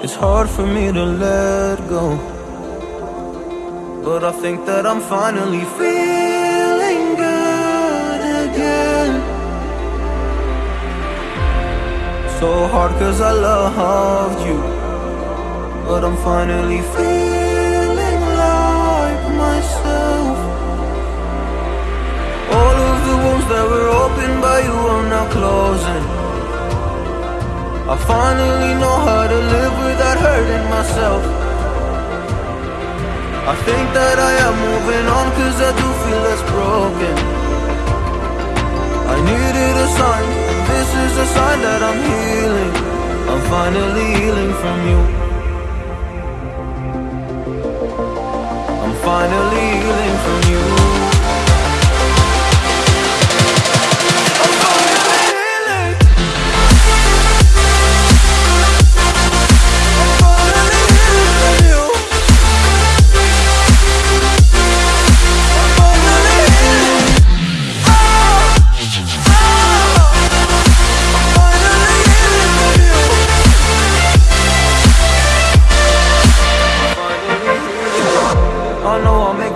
It's hard for me to let go. But I think that I'm finally feeling good again. So hard cause I loved you. But I'm finally feeling like myself. All of the wounds that were opened by you are now closing. I finally know how to live without hurting myself. I think that I am moving on cause I do feel less broken. I needed a sign, this is a sign that I'm healing. I'm finally healing from you.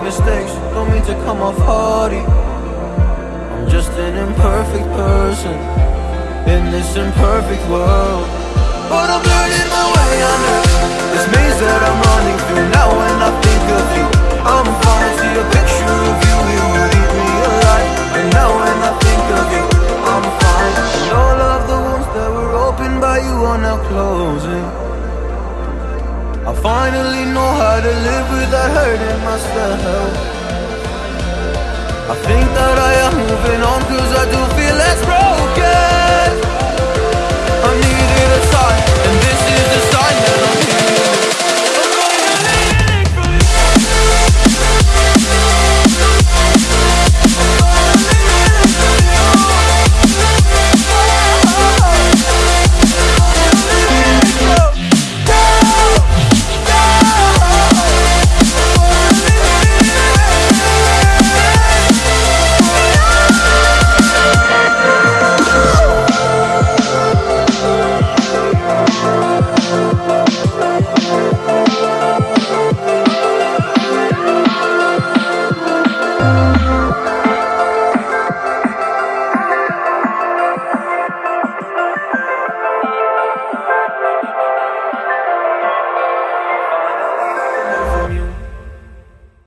Mistakes, don't mean to come off hardy. I'm just an imperfect person in this imperfect world. But I'm learning my way under this maze that I'm running through. Now when I think of you, I'm fine. See a picture of you, it would eat me alive. And now when I think of you, I'm fine. And all of the wounds that were opened by you are now closing. I finally know how without hurting myself. I think that I am